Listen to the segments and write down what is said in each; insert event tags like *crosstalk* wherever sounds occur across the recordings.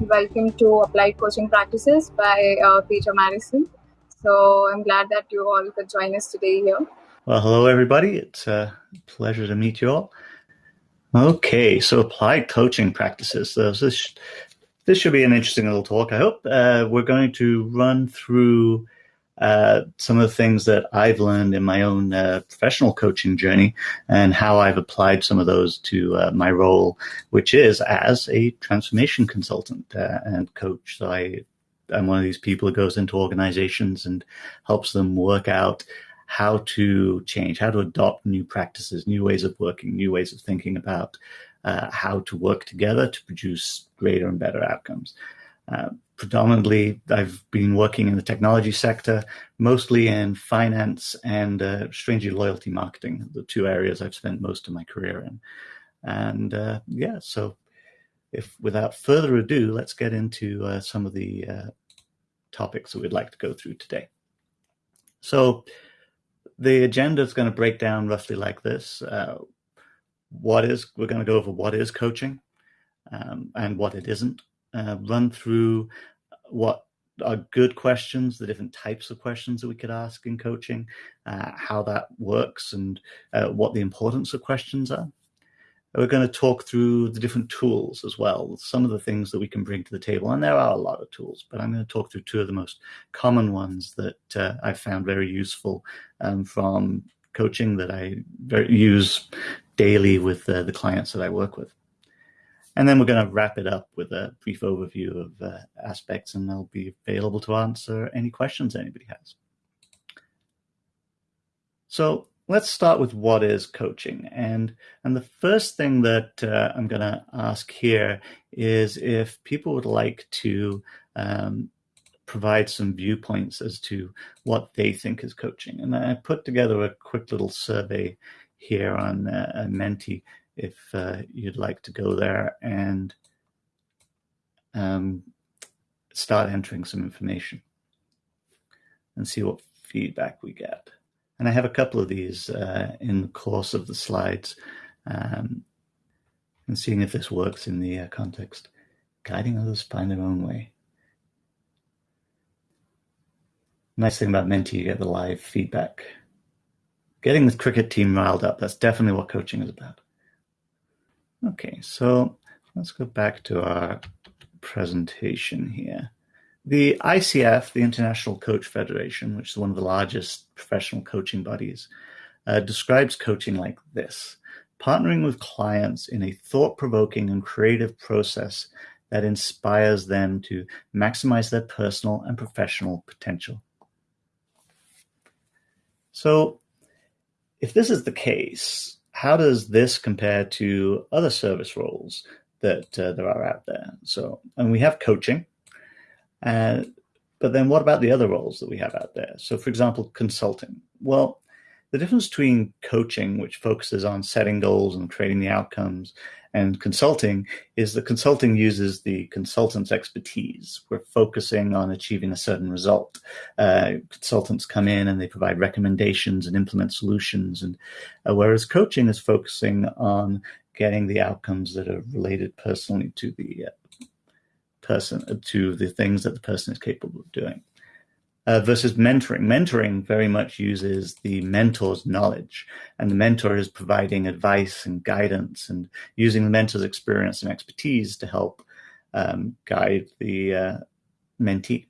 Welcome to Applied Coaching Practices by uh, Peter Maddison. So I'm glad that you all could join us today here. Well, hello, everybody. It's a pleasure to meet you all. Okay, so applied coaching practices. So this, this should be an interesting little talk, I hope. Uh, we're going to run through uh, some of the things that I've learned in my own uh, professional coaching journey and how I've applied some of those to uh, my role, which is as a transformation consultant uh, and coach. So I, I'm one of these people who goes into organizations and helps them work out how to change, how to adopt new practices, new ways of working, new ways of thinking about uh, how to work together to produce greater and better outcomes. Uh, predominantly, I've been working in the technology sector, mostly in finance and uh, strangely loyalty marketing, the two areas I've spent most of my career in. And uh, yeah, so if without further ado, let's get into uh, some of the uh, topics that we'd like to go through today. So the agenda is going to break down roughly like this. Uh, what is, we're going to go over what is coaching um, and what it isn't uh, run through what are good questions, the different types of questions that we could ask in coaching, uh, how that works, and uh, what the importance of questions are. We're going to talk through the different tools as well, some of the things that we can bring to the table. And there are a lot of tools, but I'm going to talk through two of the most common ones that uh, I've found very useful um, from coaching that I use daily with uh, the clients that I work with. And then we're going to wrap it up with a brief overview of uh, aspects, and I'll be available to answer any questions anybody has. So let's start with what is coaching. And, and the first thing that uh, I'm going to ask here is if people would like to um, provide some viewpoints as to what they think is coaching. And I put together a quick little survey here on uh, Menti if uh, you'd like to go there and um, start entering some information and see what feedback we get. And I have a couple of these uh, in the course of the slides um, and seeing if this works in the uh, context. Guiding others find their own way. Nice thing about Menti, you get the live feedback. Getting the cricket team riled up, that's definitely what coaching is about. Okay, so let's go back to our presentation here. The ICF, the International Coach Federation, which is one of the largest professional coaching bodies, uh, describes coaching like this partnering with clients in a thought provoking and creative process that inspires them to maximize their personal and professional potential. So, if this is the case, how does this compare to other service roles that uh, there are out there? So, and we have coaching, uh, but then what about the other roles that we have out there? So, for example, consulting. Well, the difference between coaching, which focuses on setting goals and creating the outcomes, and consulting is that consulting uses the consultant's expertise. We're focusing on achieving a certain result. Uh, consultants come in and they provide recommendations and implement solutions, and uh, whereas coaching is focusing on getting the outcomes that are related personally to the uh, person, to the things that the person is capable of doing uh, versus mentoring. Mentoring very much uses the mentor's knowledge, and the mentor is providing advice and guidance and using the mentor's experience and expertise to help um, guide the uh, mentee.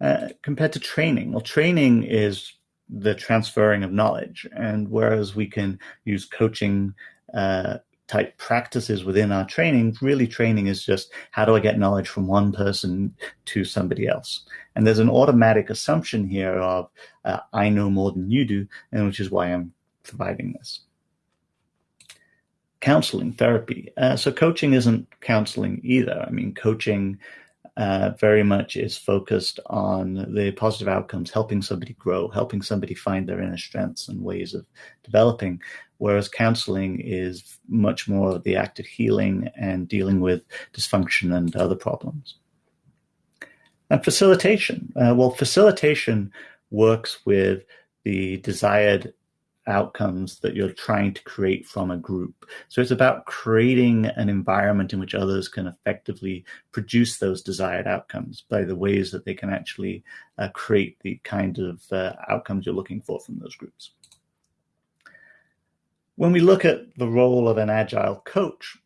Uh, compared to training, well, training is the transferring of knowledge, and whereas we can use coaching uh, type practices within our training, really training is just how do I get knowledge from one person to somebody else? And there's an automatic assumption here of uh, I know more than you do, and which is why I'm providing this. Counseling, therapy. Uh, so coaching isn't counseling either. I mean, coaching uh, very much is focused on the positive outcomes, helping somebody grow, helping somebody find their inner strengths and ways of developing. Whereas counseling is much more the act of healing and dealing with dysfunction and other problems. And facilitation. Uh, well, facilitation works with the desired outcomes that you're trying to create from a group. So it's about creating an environment in which others can effectively produce those desired outcomes by the ways that they can actually uh, create the kind of uh, outcomes you're looking for from those groups. When we look at the role of an agile coach,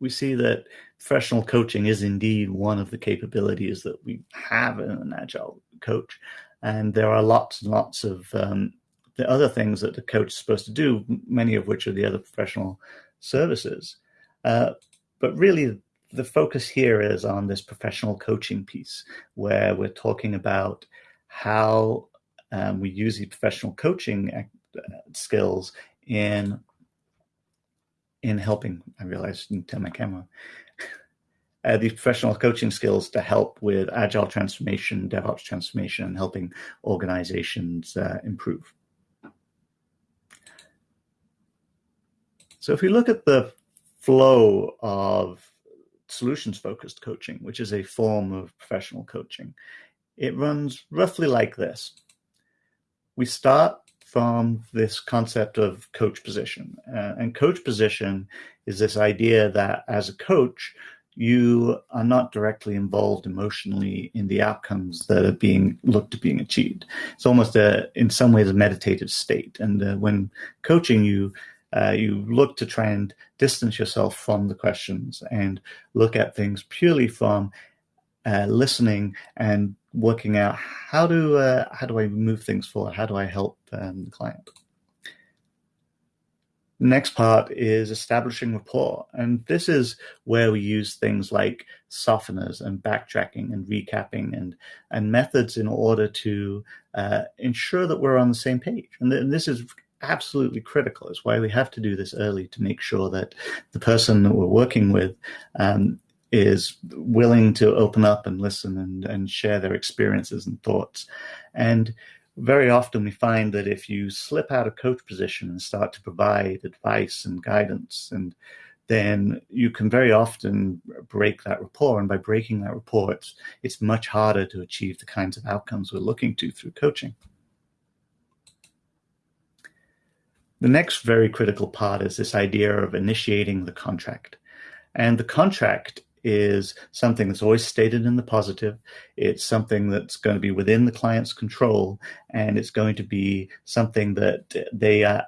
we see that professional coaching is indeed one of the capabilities that we have in an agile coach. And there are lots and lots of um, the other things that the coach is supposed to do, many of which are the other professional services. Uh, but really, the focus here is on this professional coaching piece, where we're talking about how um, we use the professional coaching uh, skills in in helping. I realized I didn't turn my camera. *laughs* Uh, these professional coaching skills to help with agile transformation, DevOps transformation, and helping organizations uh, improve. So if we look at the flow of solutions focused coaching, which is a form of professional coaching, it runs roughly like this. We start from this concept of coach position. Uh, and coach position is this idea that as a coach, you are not directly involved emotionally in the outcomes that are being looked to being achieved. It's almost a, in some ways, a meditative state. And uh, when coaching, you uh, you look to try and distance yourself from the questions and look at things purely from uh, listening and working out how do uh, how do I move things forward? How do I help um, the client? The next part is establishing rapport, and this is where we use things like softeners and backtracking and recapping and and methods in order to uh, ensure that we're on the same page. And, th- and this is absolutely critical. It's why we have to do this early to make sure that the person that we're working with um, is willing to open up and listen and, and share their experiences and thoughts. And very often we find that if you slip out of coach position and start to provide advice and guidance and then you can very often break that rapport. And by breaking that rapport, it's, it's much harder to achieve the kinds of outcomes we're looking to through coaching. The next very critical part is this idea of initiating the contract. And the contract is something that's always stated in the positive. It's something that's going to be within the client's control, and it's going to be something that they uh,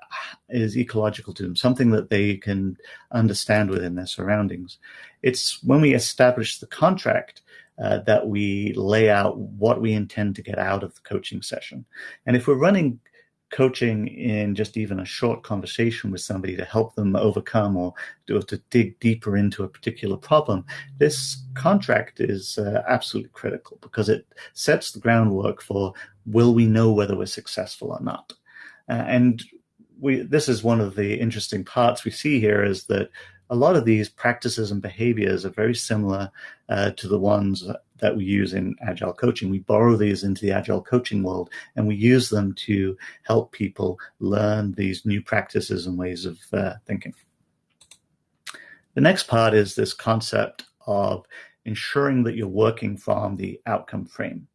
is ecological to them, something that they can understand within their surroundings. It's when we establish the contract uh, that we lay out what we intend to get out of the coaching session. And if we're running coaching in just even a short conversation with somebody to help them overcome or, or to dig deeper into a particular problem, this contract is uh, absolutely critical because it sets the groundwork for will we know whether we're successful or not. Uh, and we, this is one of the interesting parts we see here is that a lot of these practices and behaviors are very similar uh, to the ones that we use in agile coaching. We borrow these into the agile coaching world and we use them to help people learn these new practices and ways of uh, thinking. The next part is this concept of ensuring that you're working from the outcome frame.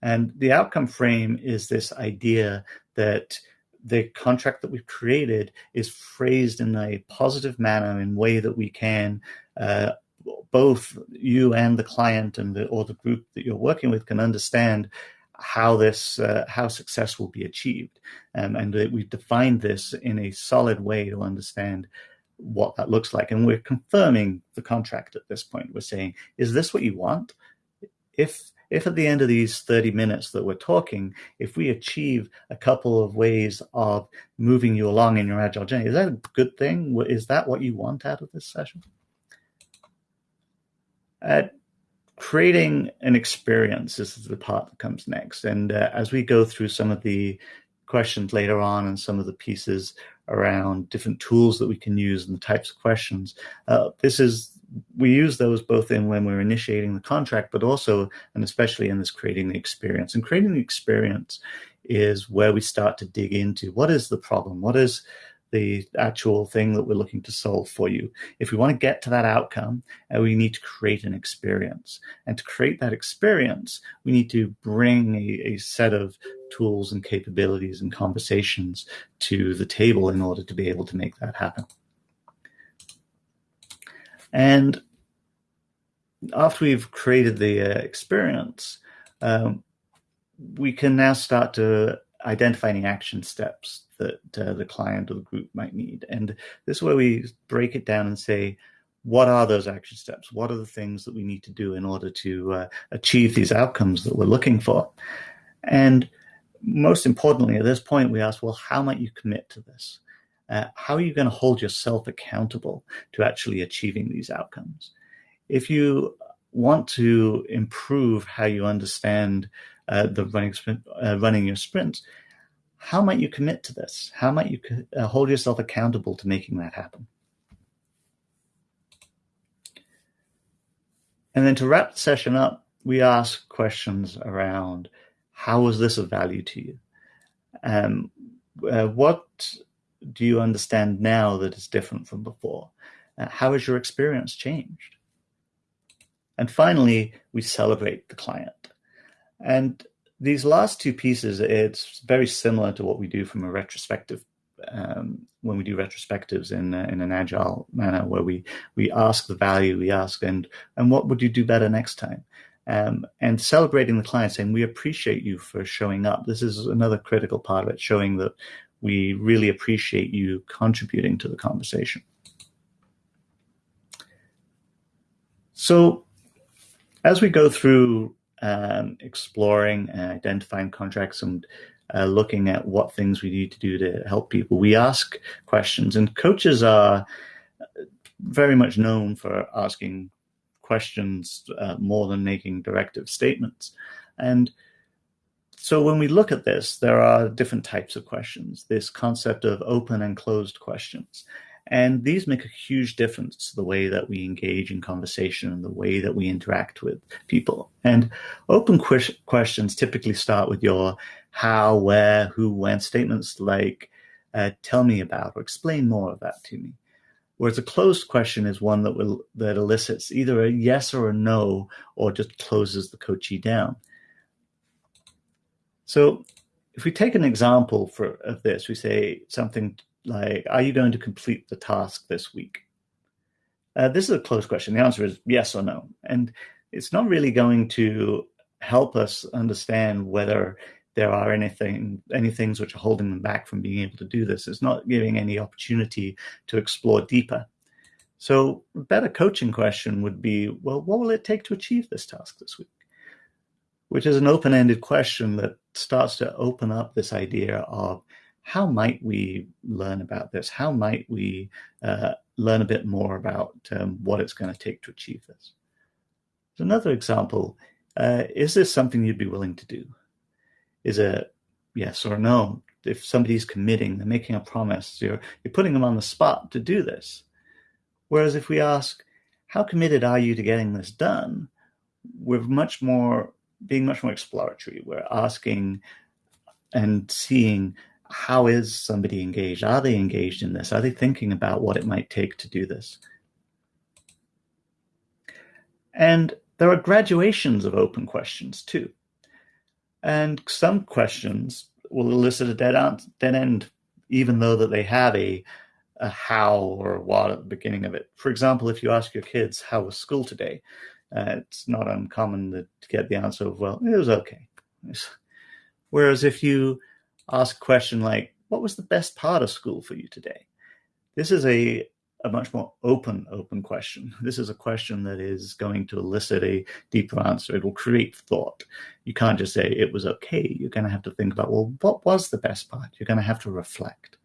And the outcome frame is this idea that the contract that we've created is phrased in a positive manner in a way that we can uh, both you and the client and the or the group that you're working with can understand how this uh, how success will be achieved. Um, and we've defined this in a solid way to understand what that looks like. And we're confirming the contract at this point. We're saying is this what you want? If if at the end of these 30 minutes that we're talking if we achieve a couple of ways of moving you along in your agile journey is that a good thing? Is that what you want out of this session uh, creating an experience This is the part that comes next. And uh, as we go through some of the questions later on and some of the pieces around different tools that we can use and the types of questions, uh, this is we use those both in when we're initiating the contract, but also and especially in this creating the experience. And creating the experience is where we start to dig into what is the problem, what is the actual thing that we're looking to solve for you. If we want to get to that outcome, uh, we need to create an experience. And to create that experience, we need to bring a, a set of tools and capabilities and conversations to the table in order to be able to make that happen. And after we've created the uh, experience, um, we can now start to identify any action steps that uh, the client or the group might need. And this is where we break it down and say, what are those action steps? What are the things that we need to do in order to uh, achieve these outcomes that we're looking for? And most importantly, at this point, we ask, well, how might you commit to this? Uh, how are you going to hold yourself accountable to actually achieving these outcomes? If you want to improve how you understand uh, the running uh, running your sprints, how might you commit to this? How might you uh, hold yourself accountable to making that happen? And then to wrap the session up, we ask questions around how was this of value to you? Um, uh, what do you understand now that is different from before? Uh, how has your experience changed? And finally, we celebrate the client. And these last two pieces, it's very similar to what we do from a retrospective um, when we do retrospectives in uh, in an agile manner, where we we ask the value, we ask and and what would you do better next time, um, and celebrating the client, saying we appreciate you for showing up. This is another critical part of it, showing that we really appreciate you contributing to the conversation. So, as we go through um, exploring and identifying contracts and uh, looking at what things we need to do to help people. We ask questions, and coaches are very much known for asking questions uh, more than making directive statements. And so when we look at this, there are different types of questions, this concept of open and closed questions. And these make a huge difference to the way that we engage in conversation and the way that we interact with people. And open que- questions typically start with your how, where, who, when statements like, uh, tell me about or explain more of that to me. Whereas a closed question is one that will that elicits either a yes or a no, or just closes the coachee down. So if we take an example for of this, we say something like, are you going to complete the task this week? Uh, this is a closed question. The answer is yes or no. And it's not really going to help us understand whether there are anything any things which are holding them back from being able to do this. It's not giving any opportunity to explore deeper. So a better coaching question would be, well, what will it take to achieve this task this week? Which is an open-ended question that starts to open up this idea of how might we learn about this? How might we uh, learn a bit more about um, what it's going to take to achieve this? Another example, uh, is this something you'd be willing to do? Is it yes or no? If somebody's committing, they're making a promise, you're, you're putting them on the spot to do this. Whereas if we ask, how committed are you to getting this done? We're much more, being much more exploratory. We're asking and seeing how is somebody engaged? Are they engaged in this? Are they thinking about what it might take to do this? And there are graduations of open questions too. And some questions will elicit a dead, end, dead end, even though that they have a, a how or what at the beginning of it. For example, if you ask your kids, how was school today? Uh, it's not uncommon to get the answer of, well, it was okay. Whereas if you ask a question like, what was the best part of school for you today? This is a, a much more open, open question. *laughs* This is a question that is going to elicit a deeper answer. It will create thought. You can't just say it was okay. You're going to have to think about, well, what was the best part? You're going to have to reflect.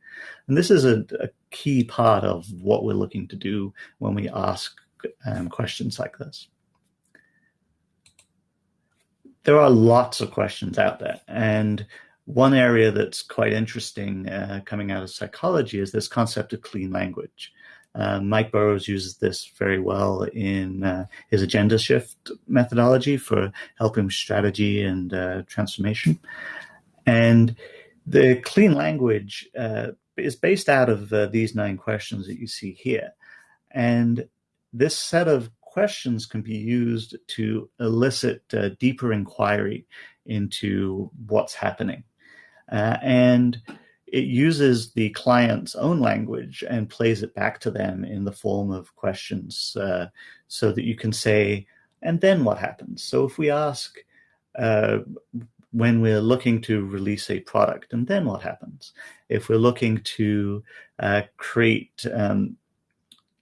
And this is a, a key part of what we're looking to do when we ask um, questions like this. There are lots of questions out there, and one area that's quite interesting uh, coming out of psychology is this concept of clean language. Uh, Mike Burrows uses this very well in uh, his Agendashift methodology for helping strategy and uh, transformation. And the clean language uh, is based out of uh, these nine questions that you see here. And this set of questions can be used to elicit deeper inquiry into what's happening Uh, and it uses the client's own language and plays it back to them in the form of questions uh, so that you can say, and then what happens? So if we ask, uh, when we're looking to release a product, and then what happens? If we're looking to uh, create um,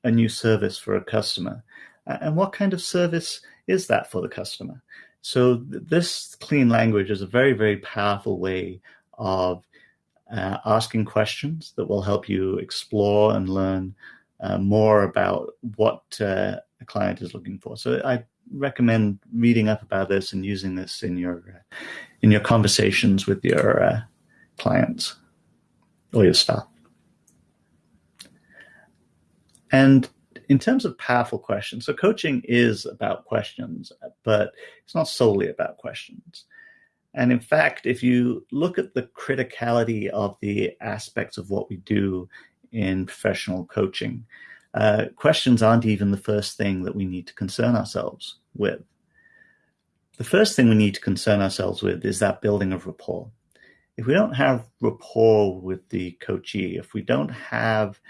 a new service for a customer, and what kind of service is that for the customer? So this clean language is a very, very powerful way of uh, asking questions that will help you explore and learn uh, more about what uh, a client is looking for. So I recommend reading up about this and using this in your uh, in your conversations with your uh, clients or your staff. And in terms of powerful questions, so coaching is about questions, but it's not solely about questions. And in fact, if you look at the criticality of the aspects of what we do in professional coaching, uh, questions aren't even the first thing that we need to concern ourselves with. The first thing we need to concern ourselves with is that building of rapport. If we don't have rapport with the coachee, if we don't have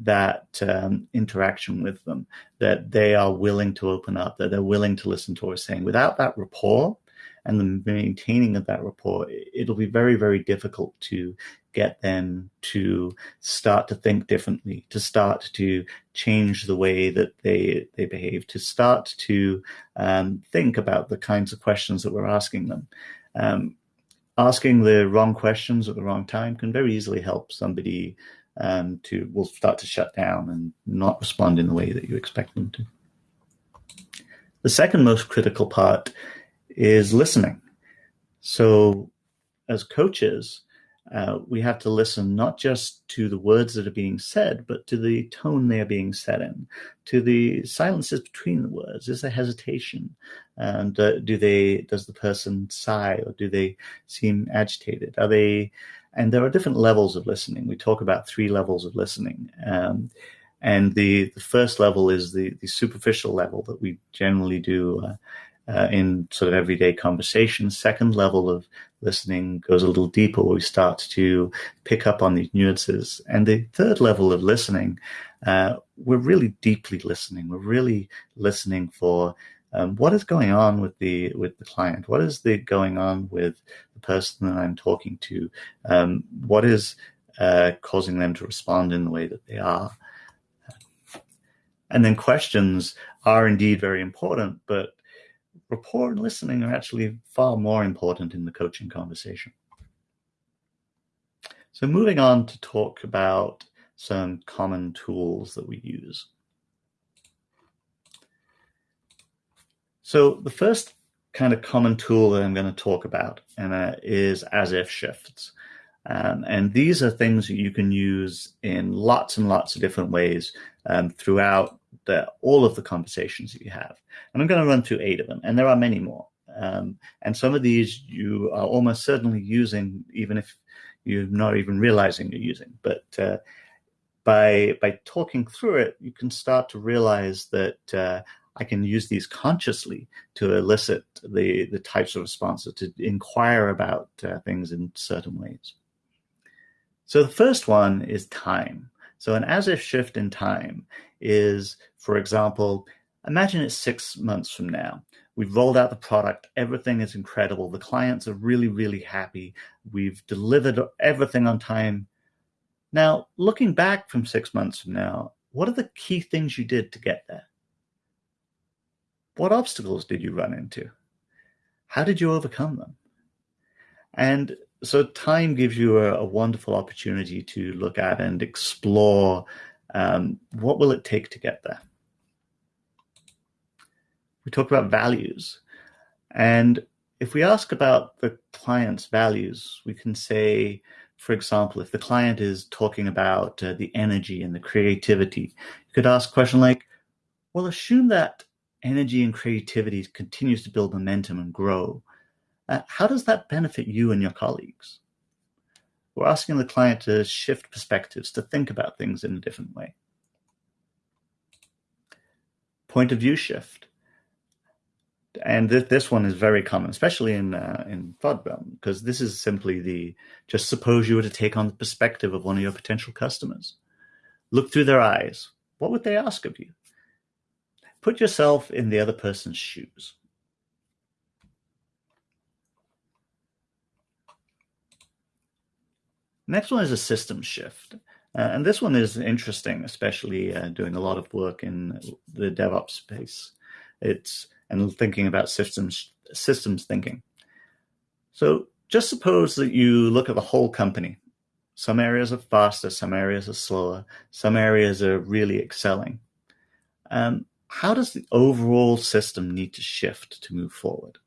that um, interaction with them, that they are willing to open up, that they're willing to listen to what we're saying, without that rapport, and the maintaining of that rapport, it'll be very, very difficult to get them to start to think differently, to start to change the way that they they behave, to start to um, think about the kinds of questions that we're asking them. Um, asking the wrong questions at the wrong time can very easily help somebody um, to will start to shut down and not respond in the way that you expect them to. The second most critical part is listening. So, as coaches, uh, we have to listen not just to the words that are being said, but to the tone they are being said in, to the silences between the words. Is there hesitation? And uh, do they? Does the person sigh, or do they seem agitated? Are they? And there are different levels of listening. We talk about three levels of listening. Um, and the, the first level is the, the superficial level that we generally do uh, uh, in sort of everyday conversation. Second level of listening goes a little deeper where we start to pick up on these nuances. And the third level of listening, uh, we're really deeply listening. We're really listening for um, what is going on with the with the client. What is the going on with the person that I'm talking to? Um, what is uh, causing them to respond in the way that they are? And then questions are indeed very important, but rapport and listening are actually far more important in the coaching conversation. So moving on to talk about some common tools that we use. So the first kind of common tool that I'm going to talk about uh, is as if shifts. Um, and these are things that you can use in lots and lots of different ways um, throughout the, all of the conversations that you have. And I'm going to run through eight of them, and there are many more. Um, and some of these you are almost certainly using, even if you're not even realizing you're using. But uh, by by talking through it, you can start to realize that uh, I can use these consciously to elicit the the types of responses, to inquire about uh, things in certain ways. So the first one is time. So an as if shift in time is, for example, imagine it's six months from now. We've rolled out the product. Everything is incredible. The clients are really, really happy. We've delivered everything on time. Now, looking back from six months from now, what are the key things you did to get there? What obstacles did you run into? How did you overcome them? And so time gives you a, a, wonderful opportunity to look at and explore um, what will it take to get there. We talk about values, and if we ask about the client's values, we can say, for example, if the client is talking about uh, the energy and the creativity, you could ask a question like, well, assume that energy and creativity continues to build momentum and grow uh, how does that benefit you and your colleagues? We're asking the client to shift perspectives, to think about things in a different way. Point of view shift. and th- this one is very common, especially in uh, in realm, because this is simply the just suppose you were to take on the perspective of one of your potential customers, look through their eyes. What would they ask of you? Put yourself in the other person's shoes. Next one is a system shift. Uh, and this one is interesting, especially uh, doing a lot of work in the DevOps space. It's and thinking about systems systems thinking. So just suppose that you look at the whole company. Some areas are faster, some areas are slower, some areas are really excelling. Um, how does the overall system need to shift to move forward?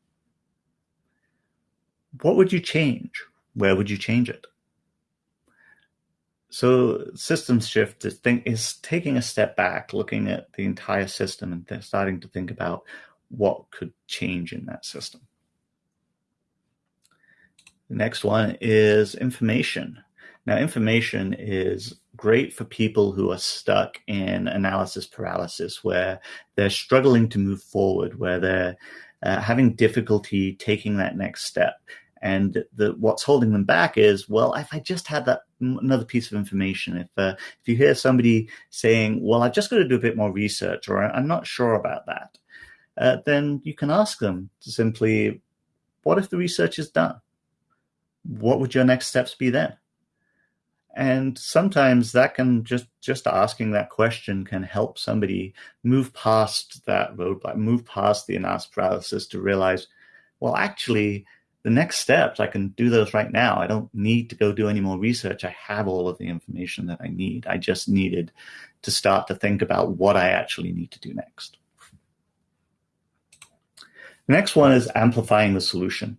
What would you change? Where would you change it? So systems shift is, think, is taking a step back, looking at the entire system and starting to think about what could change in that system. The next one is information. Now, information is great for people who are stuck in analysis paralysis, where they're struggling to move forward, where they're uh, having difficulty taking that next step. And the, what's holding them back is, well, if I just had that another piece of information, if uh, if you hear somebody saying, well, I've just got to do a bit more research, or I'm not sure about that, uh, then you can ask them to simply, what if the research is done? What would your next steps be then? And sometimes that can just just asking that question can help somebody move past that roadblock, move past the analysis paralysis to realize, well, actually, the next steps I can do those right now. I don't need to go do any more research. I have all of the information that I need. I just needed to start to think about what I actually need to do next. The next one is amplifying the solution.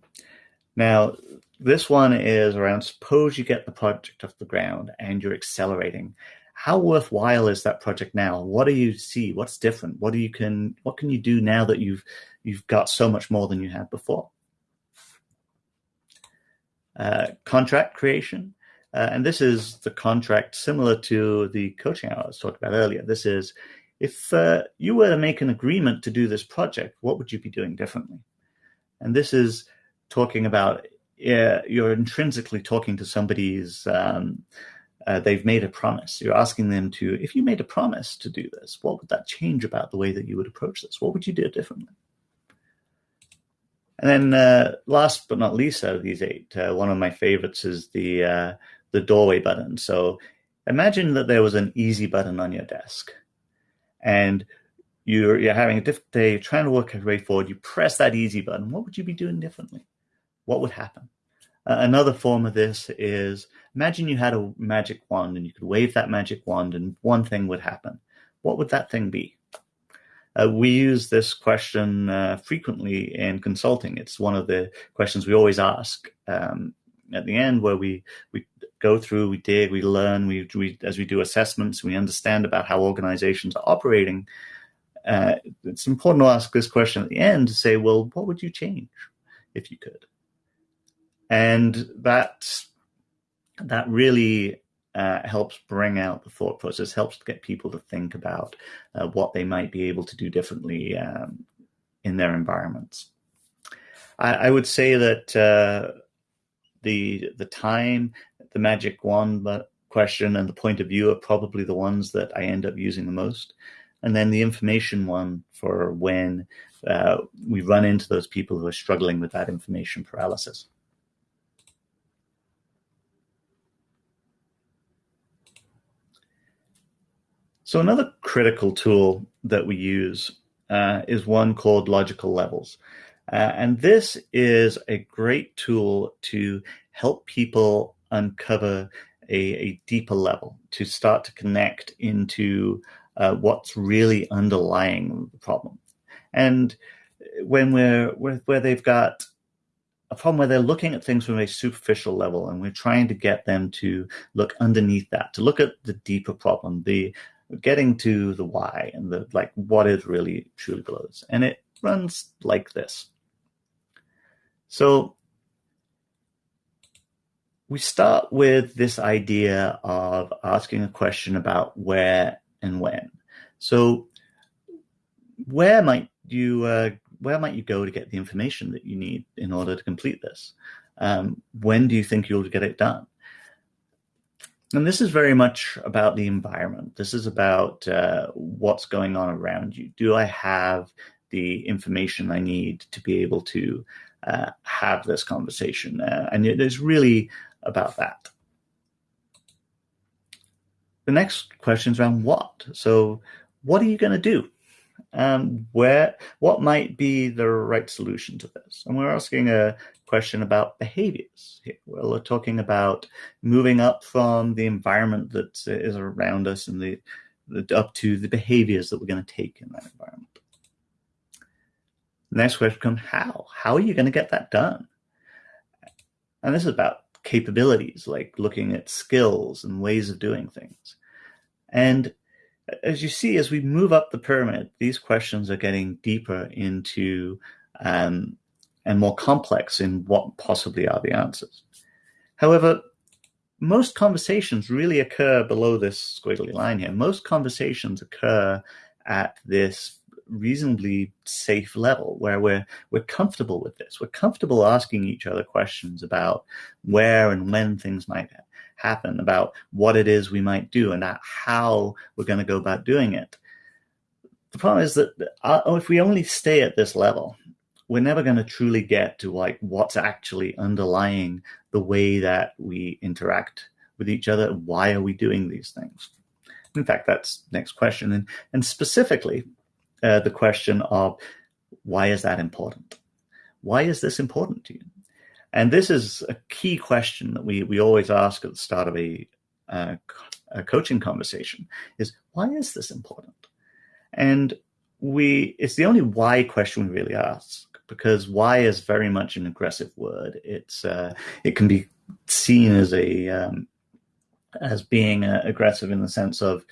Now, this one is around suppose you get the project off the ground and you're accelerating. How worthwhile is that project now? What do you see? What's different? What do you can what can you do now that you've you've got so much more than you had before? Uh, contract creation. Uh, and this is the contract similar to the coaching I was talking about earlier. This is if uh, you were to make an agreement to do this project, what would you be doing differently? And this is talking about you're intrinsically talking to somebody's, um, uh, they've made a promise. You're asking them to, if you made a promise to do this, what would that change about the way that you would approach this? What would you do differently? And then uh, last but not least out of these eight, uh, one of my favorites is the, uh, the doorway button. So imagine that there was an easy button on your desk and you're, you're having a difficult day, you're trying to work your way forward, you press that easy button, what would you be doing differently? What would happen? Uh, another form of this is imagine you had a magic wand and you could wave that magic wand and one thing would happen. What would that thing be? Uh, we use this question uh, frequently in consulting. It's one of the questions we always ask um, at the end, where we we go through, we dig, we learn, we, we as we do assessments, we understand about how organizations are operating. Uh, it's important to ask this question at the end to say, well, what would you change if you could? And that that really uh, helps bring out the thought process, helps get people to think about uh, what they might be able to do differently um, in their environments. I, I would say that uh, the the time the magic wand question and the point of view are probably the ones that I end up using the most. And then the information one for when uh, we run into those people who are struggling with that information paralysis. So another critical tool that we use uh, is one called logical levels. Uh, and this is a great tool to help people uncover a, a deeper level, to start to connect into uh, what's really underlying the problem. And when we're where they've got a problem where they're looking at things from a superficial level and we're trying to get them to look underneath that, to look at the deeper problem, the getting to the why and the like what is really truly belows. And it runs like this. So we start with this idea of asking a question about where and when. So, where might you uh, where might you go to get the information that you need in order to complete this? Um, when do you think you'll get it done? And this is very much about the environment. This is about uh, what's going on around you. Do I have the information I need to be able to uh, have this conversation? Uh, and it is really about that. The next question is around what. So, what are you going to do? Um, where, what might be the right solution to this? And we're asking a question about behaviors. Here. We're talking about moving up from the environment that is around us and the, the up to the behaviors that we're going to take in that environment. Next question comes how? How are you going to get that done? And this is about capabilities, like looking at skills and ways of doing things. And as you see, as we move up the pyramid, these questions are getting deeper into um, and more complex in what possibly are the answers. However, most conversations really occur below this squiggly line here. Most conversations occur at this reasonably safe level where we're we're comfortable with this. We're comfortable asking each other questions about where and when things might happen, about what it is we might do, and how we're going to go about doing it. The problem is that uh, if we only stay at this level, we're never going to truly get to like what's actually underlying the way that we interact with each other. Why are we doing these things? In fact, that's next question, and and specifically uh, the question of why is that important? Why is this important to you? And this is a key question that we, we always ask at the start of a, uh, a coaching conversation is why is this important? And we it's the only why question we really ask because why is very much an aggressive word. It's uh, it can be seen as a um, as being uh, aggressive in the sense of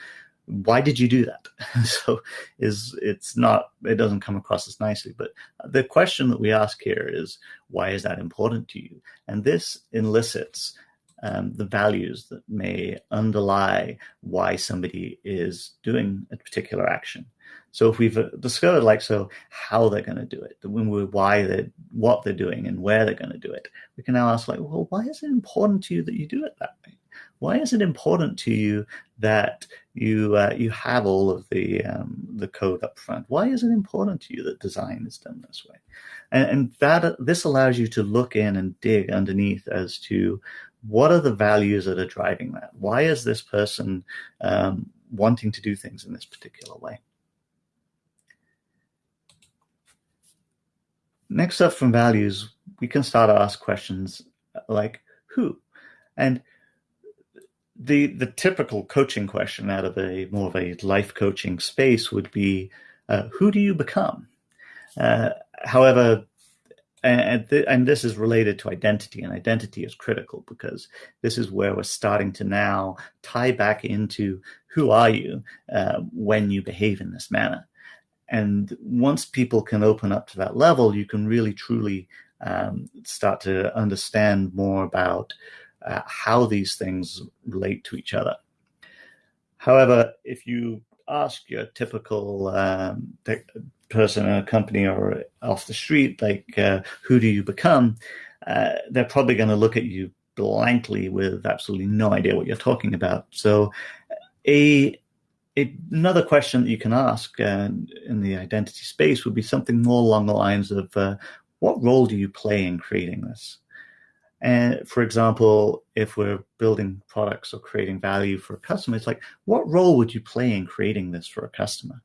why did you do that? *laughs* so is it's not it doesn't come across as nicely. But the question that we ask here is why is that important to you? And this elicits um, the values that may underlie why somebody is doing a particular action. So if we've uh, discovered like so how they're going to do it, when we why they what they're doing and where they're going to do it, we can now ask like, well, why is it important to you that you do it that way? why is it important to you that you uh, you have all of the um, the code up front? Why is it important to you that design is done this way? And, and that this allows you to look in and dig underneath as to what are the values that are driving that? Why is this person um, wanting to do things in this particular way? Next up from values, we can start to ask questions like who? And the the typical coaching question out of a more of a life coaching space would be, uh, who do you become? Uh, however, and, th- and this is related to identity, and identity is critical because this is where we're starting to now tie back into who are you uh, when you behave in this manner. And once people can open up to that level, you can really truly um, start to understand more about uh, how these things relate to each other. However, if you ask your typical um, person in a company or off the street, like, uh, who do you become? Uh, they're probably going to look at you blankly with absolutely no idea what you're talking about. So, a, a another question that you can ask uh, in the identity space would be something more along the lines of, uh, what role do you play in creating this? And for example, if we're building products or creating value for a customer, it's like, what role would you play in creating this for a customer?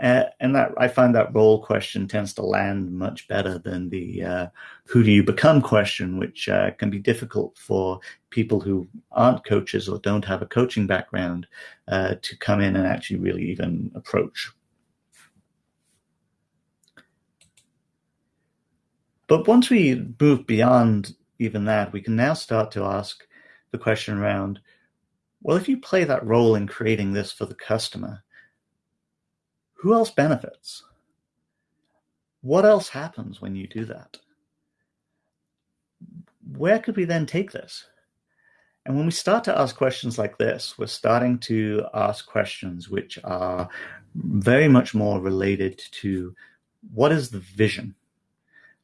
Uh, and that I find that role question tends to land much better than the uh, who do you become question, which uh, can be difficult for people who aren't coaches or don't have a coaching background uh, to come in and actually really even approach. But once we move beyond even that, we can now start to ask the question around well, if you play that role in creating this for the customer, who else benefits? What else happens when you do that? Where could we then take this? And when we start to ask questions like this, we're starting to ask questions which are very much more related to what is the vision?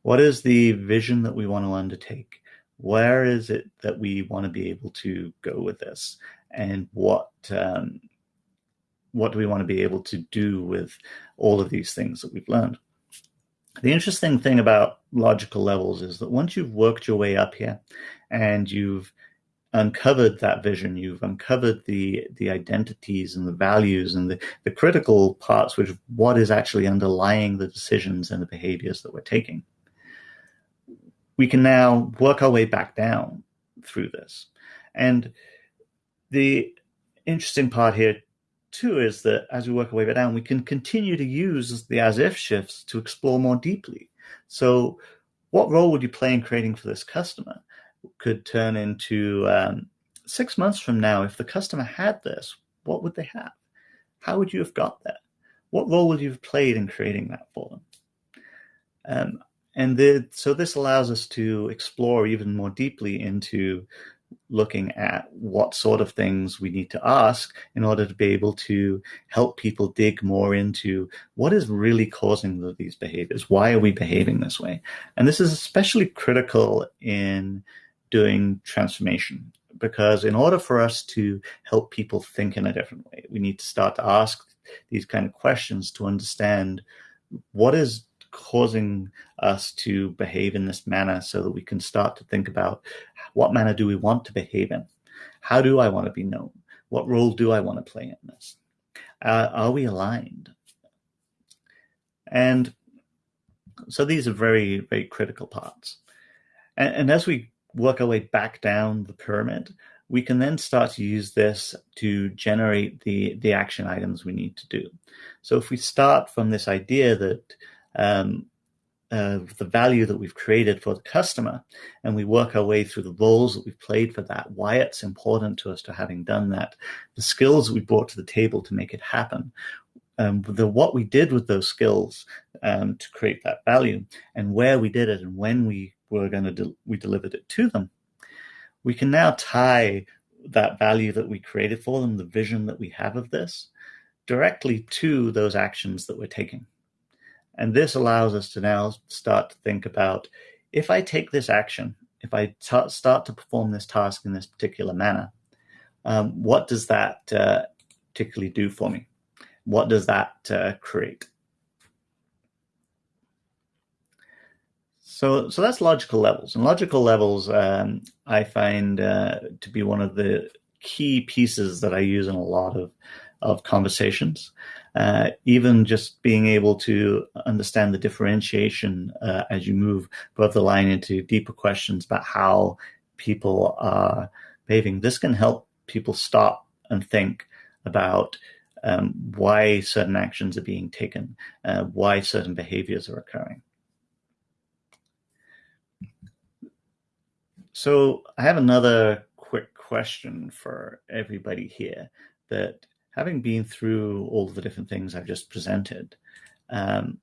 What is the vision that we want to undertake? Where is it that we want to be able to go with this? And what um, what do we want to be able to do with all of these things that we've learned? The interesting thing about logical levels is that once you've worked your way up here and you've uncovered that vision, you've uncovered the the identities and the values and the, the critical parts, which what is actually underlying the decisions and the behaviors that we're taking. We can now work our way back down through this. And the interesting part here too is that as we work our way back down, we can continue to use the as if shifts to explore more deeply. So what role would you play in creating for this customer? Could turn into um, six months from now, if the customer had this, what would they have? How would you have got there? What role would you have played in creating that for them? Um, and the, so this allows us to explore even more deeply into looking at what sort of things we need to ask in order to be able to help people dig more into what is really causing the, these behaviors. Why are we behaving this way? And this is especially critical in doing transformation because in order for us to help people think in a different way, we need to start to ask these kind of questions to understand what is causing us to behave in this manner so that we can start to think about what manner do we want to behave in? How do I want to be known? What role do I want to play in this? Uh, are we aligned? And so these are very, very critical parts. And, and as we work our way back down the pyramid, we can then start to use this to generate the, the action items we need to do. So if we start from this idea that um, uh, the value that we've created for the customer and we work our way through the roles that we've played for that, why it's important to us to having done that, the skills we brought to the table to make it happen, um, the what we did with those skills um, to create that value and where we did it and when we were going to de- we delivered it to them. We can now tie that value that we created for them the vision that we have of this directly to those actions that we're taking and this allows us to now start to think about if I take this action, if I start to perform this task in this particular manner, um, what does that uh, particularly do for me? What does that uh, create? So, so that's logical levels, and logical levels um, I find uh, to be one of the key pieces that I use in a lot of of conversations uh, even just being able to understand the differentiation uh, as you move above the line into deeper questions about how people are behaving. This can help people stop and think about um, why certain actions are being taken, uh, why certain behaviors are occurring. So I have another quick question for everybody here that having been through all the different things I've just presented, um,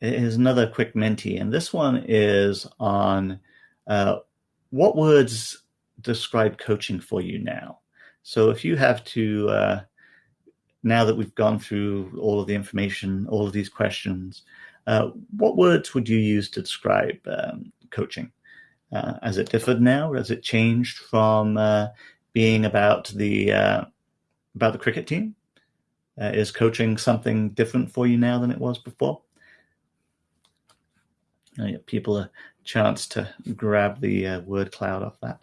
is another quick Menti, and this one is on uh, what words describe coaching for you now. So if you have to, uh, now that we've gone through all of the information, all of these questions, uh, what words would you use to describe um, coaching? Uh, has it differed now? Has it changed from uh, being about the uh, about the cricket team? Uh, is coaching something different for you now than it was before? I give people a chance to grab the uh, word cloud off that.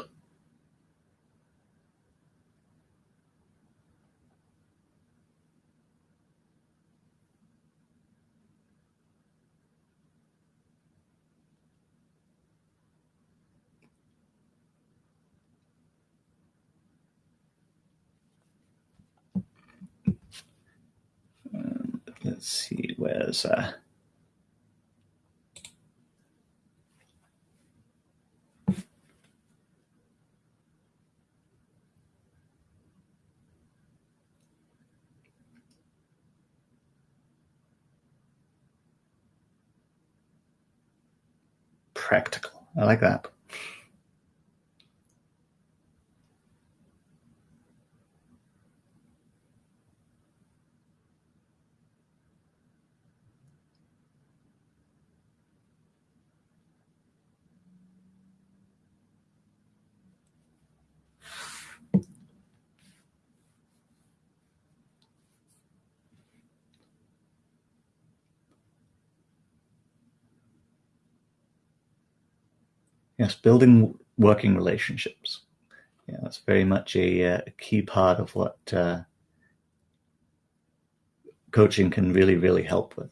Let's see, where's uh, practical. I like that. Yes, building working relationships. Yeah, that's very much a, uh, a key part of what uh, coaching can really, really help with.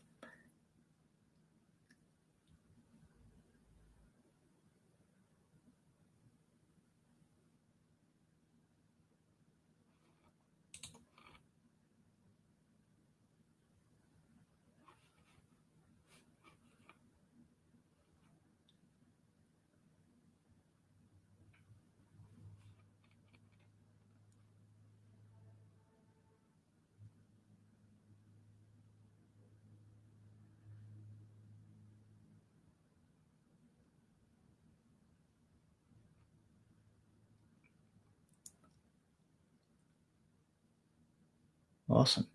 Awesome.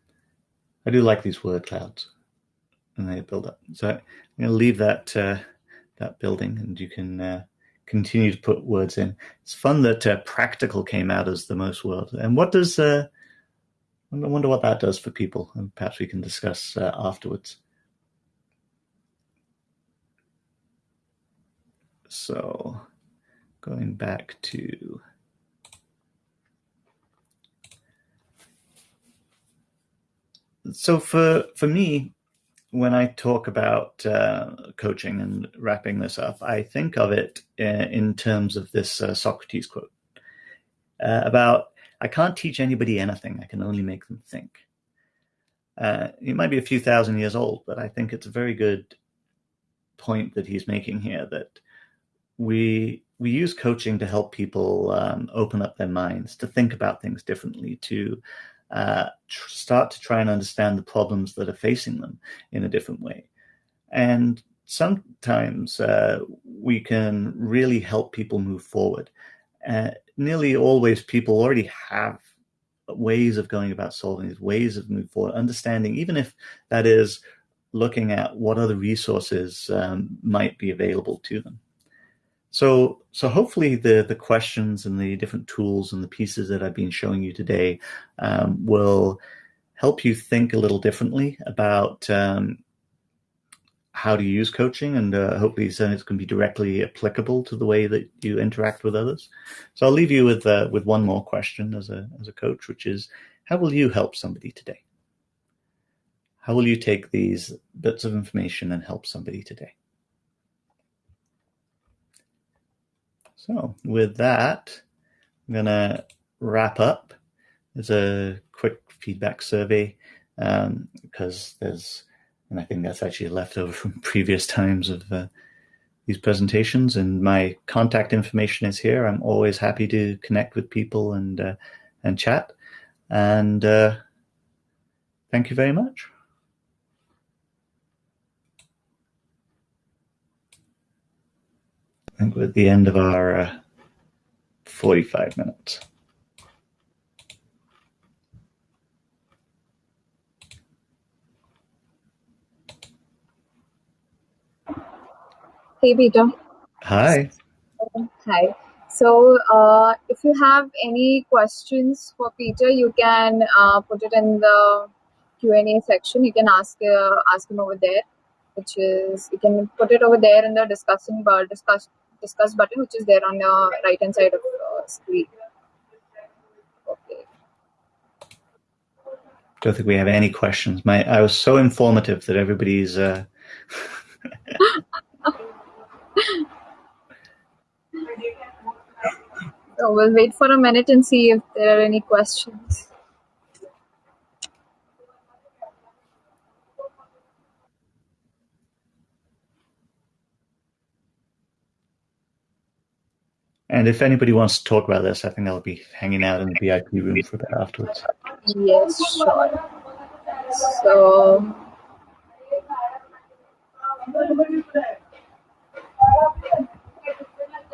I do like these word clouds and they build up. So I'm going to leave that uh, that building and you can uh, continue to put words in. It's fun that uh, practical came out as the most words. And what does, uh, I wonder what that does for people and perhaps we can discuss uh, afterwards. So going back to so for for me, when I talk about uh, coaching and wrapping this up, I think of it in, uh, in terms of this uh, Socrates quote uh, about I can't teach anybody anything; I can only make them think. Uh, it might be a few thousand years old, but I think it's a very good point that he's making here that we we use coaching to help people um, open up their minds, to think about things differently, to uh, tr- start to try and understand the problems that are facing them in a different way. And sometimes uh, we can really help people move forward. Uh, nearly always, people already have ways of going about solving these ways of moving forward, understanding, even if that is looking at what other resources um, might be available to them. So, so hopefully the, the questions and the different tools and the pieces that I've been showing you today um, will help you think a little differently about um, how to use coaching and uh, hopefully then it's going to be directly applicable to the way that you interact with others. So I'll leave you with uh, with one more question as a as a coach, which is how will you help somebody today? How will you take these bits of information and help somebody today? So with that, I'm going to wrap up. There's a quick feedback survey um, because there's, and I think that's actually left over from *laughs* previous times of uh, these presentations. And my contact information is here. I'm always happy to connect with people and uh, and chat. And uh, thank you very much. I think we're at the end of our uh, 45 minutes. Hey, Peter. Hi. Hi. So, uh, if you have any questions for Peter, you can uh, put it in the Q and A section. You can ask uh, ask him over there, which is you can put it over there in the discussion bar discuss discuss button, which is there on the right hand side of the screen. Okay. Don't think we have any questions. My I was so informative that everybody's. Uh... *laughs* so we'll wait for a minute and see if there are any questions. And if anybody wants to talk about this, I think I'll be hanging out in the VIP room for a bit afterwards. Yes, sure. So.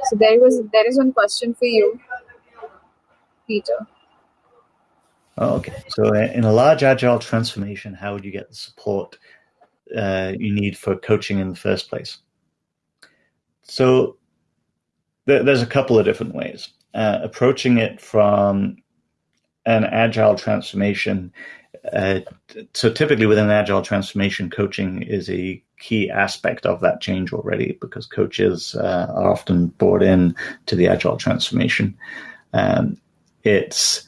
So there was there is one question for you, Peter. Oh, okay. So uh, in a large agile transformation, how would you get the support uh, you need for coaching in the first place? So there's a couple of different ways. Uh, approaching it from an agile transformation uh, so typically within agile transformation, coaching is a key aspect of that change already because coaches uh, are often brought in to the agile transformation. Um, it's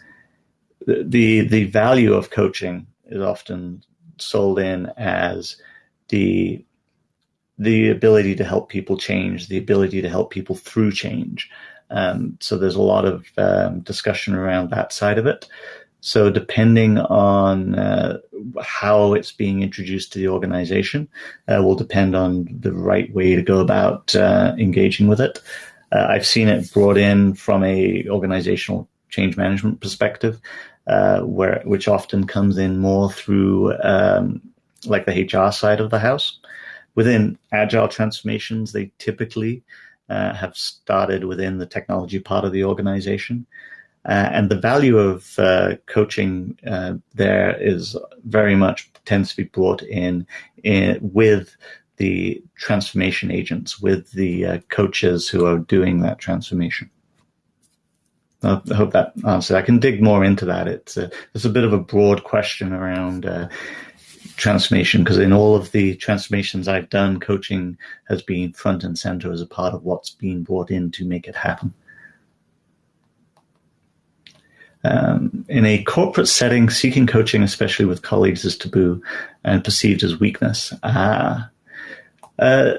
the the value of coaching is often sold in as the the ability to help people change, the ability to help people through change. Um, so there's a lot of um, discussion around that side of it. So depending on uh, how it's being introduced to the organization, uh, will depend on the right way to go about uh, engaging with it. Uh, I've seen it brought in from a organizational change management perspective, uh, where which often comes in more through um, like the HR side of the house. Within agile transformations, they typically uh, have started within the technology part of the organization. Uh, and the value of uh, coaching uh, there is very much tends to be brought in, in with the transformation agents, with the uh, coaches who are doing that transformation. I hope that answers. I can dig more into that. It's a, it's a bit of a broad question around uh, transformation because in all of the transformations I've done, coaching has been front and center as a part of what's been brought in to make it happen. Um, in a corporate setting, seeking coaching, especially with colleagues, is taboo and perceived as weakness. Uh, uh,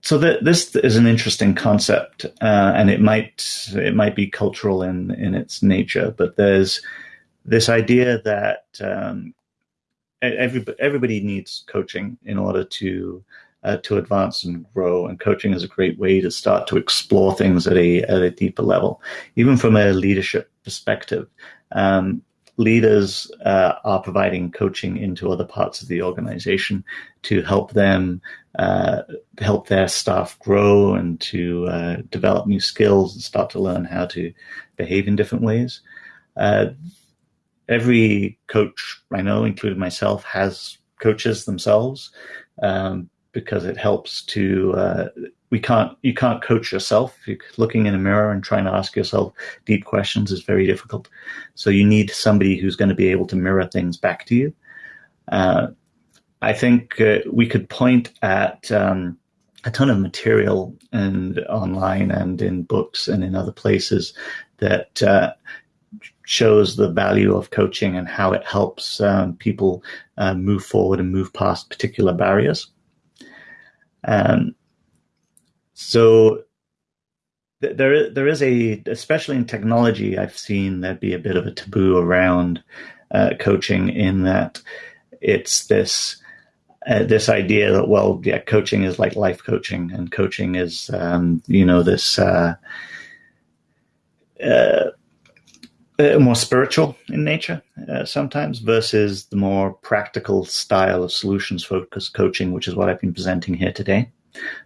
so the, this is an interesting concept, uh, and it might it might be cultural in in its nature, but there's this idea that um, everybody, everybody needs coaching in order to uh, to advance and grow. And coaching is a great way to start to explore things at a at a deeper level, even from a leadership perspective. Um, leaders uh, are providing coaching into other parts of the organization to help them uh, help their staff grow and to uh, develop new skills and start to learn how to behave in different ways. Every coach I know, including myself, has coaches themselves um, because it helps to. Uh, we can't. You can't coach yourself. You're looking in a mirror and trying to ask yourself deep questions is very difficult. So you need somebody who's going to be able to mirror things back to you. Uh, I think uh, we could point at. Um, a ton of material and online and in books and in other places that uh, shows the value of coaching and how it helps um, people uh, move forward and move past particular barriers. Um, so th- there, there is a, especially in technology, I've seen there be a bit of a taboo around uh, coaching in that it's this. Uh, this idea that well, yeah, coaching is like life coaching, and coaching is, um, you know, this uh, uh uh, more spiritual in nature uh, sometimes versus the more practical style of solutions focused coaching which is what i've been presenting here today.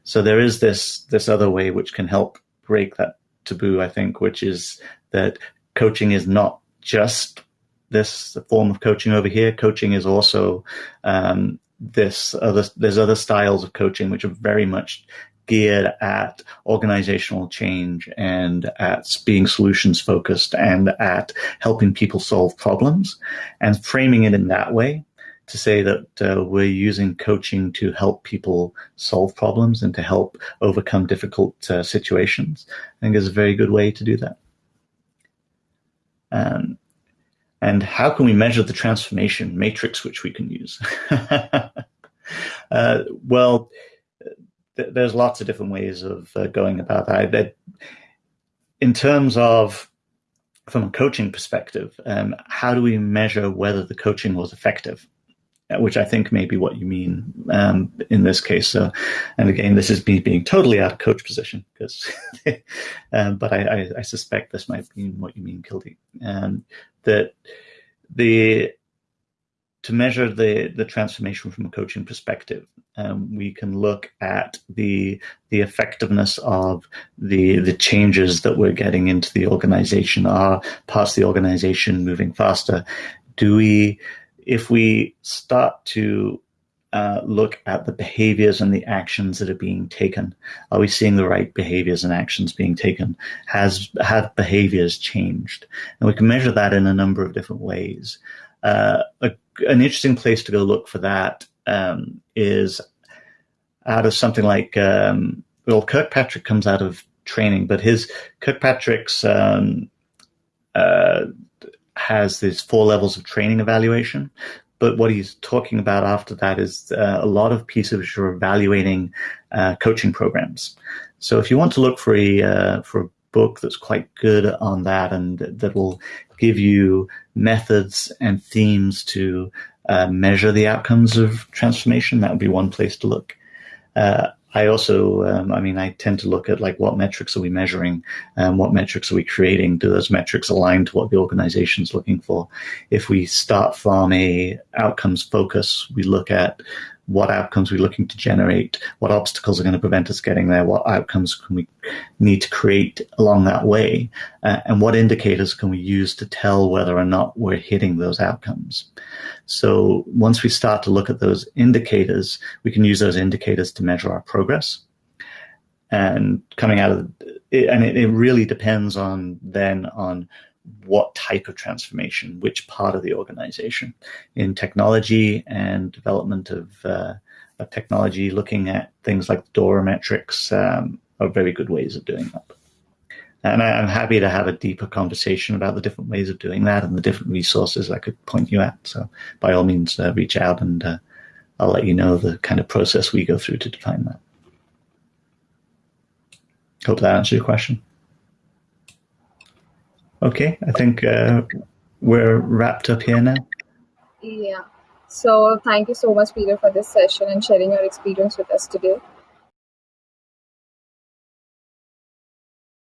So there is this this other way which can help break that taboo i think which is that coaching is not just this form of coaching over here. Coaching is also um, this other there's other styles of coaching which are very much geared at organizational change and at being solutions focused and at helping people solve problems and framing it in that way to say that uh, we're using coaching to help people solve problems and to help overcome difficult uh, situations. I think is a very good way to do that. Um, and how can we measure the transformation metrics which we can use? *laughs* uh, well, th- there's lots of different ways of uh, going about that. In terms of from a coaching perspective, um, how do we measure whether the coaching was effective? Uh, which I think may be what you mean um, in this case. So, and again, this is me being totally out of coach position because, *laughs* um, but I, I, I, suspect this might be what you mean, Kildy. Um, that the to measure the the transformation from a coaching perspective, um, we can look at the the effectiveness of the the changes that we're getting into the organization. Are parts of the organization moving faster? Do we, if we start to uh, look at the behaviors and the actions that are being taken. Are we seeing the right behaviors and actions being taken? Has have behaviors changed? And we can measure that in a number of different ways. Uh, a, an interesting place to go look for that um, is out of something like um, well, Kirkpatrick comes out of training, but his Kirkpatrick's um, uh, has these four levels of training evaluation. But what he's talking about after that is uh, a lot of pieces which are evaluating uh, coaching programs. So if you want to look for a uh, for book that's quite good on that and that will give you methods and themes to uh, measure the outcomes of transformation, that would be one place to look. Uh, I also, um, I mean, I tend to look at like what metrics are we measuring and what metrics are we creating? Do those metrics align to what the organization is looking for? If we start from a outcomes focus, we look at what outcomes we're looking to generate, what obstacles are going to prevent us getting there, what outcomes can we need to create along that way, uh, and what indicators can we use to tell whether or not we're hitting those outcomes. So once we start to look at those indicators, we can use those indicators to measure our progress. And coming out of it, and it, it really depends on then on what type of transformation, which part of the organization. In technology and development of, uh, of technology, looking at things like DORA metrics um, are very good ways of doing that. And I, am happy to have a deeper conversation about the different ways of doing that and the different resources I could point you at. So by all means, uh, reach out and uh, I'll let you know the kind of process we go through to define that. Hope that answers your question. Okay, I think uh, we're wrapped up here now. Yeah. So thank you so much, Peter, for this session and sharing your experience with us today.